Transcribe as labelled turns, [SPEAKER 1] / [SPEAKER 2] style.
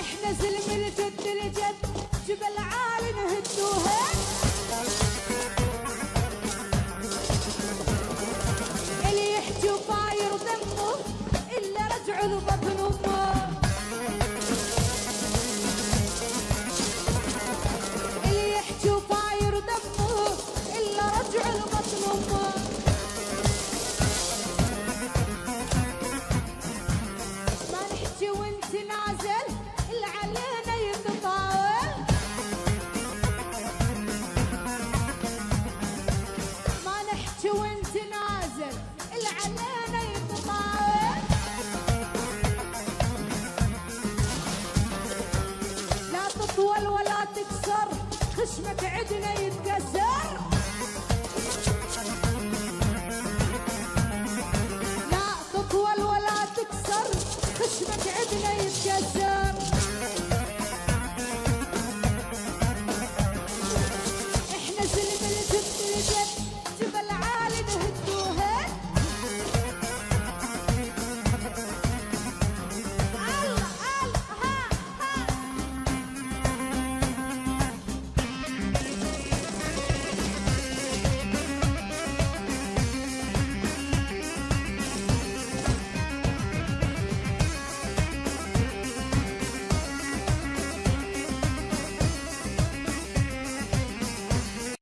[SPEAKER 1] إحنا زلم الجد الجد جبل عالي نهدوها اللي يحكي وطاير دمه الا رجعوا لبطن أمه. تطول ولا تكسر خشمك عدنا يتكسر. لا تطول ولا تكسر خشمك عدنا يتكسر.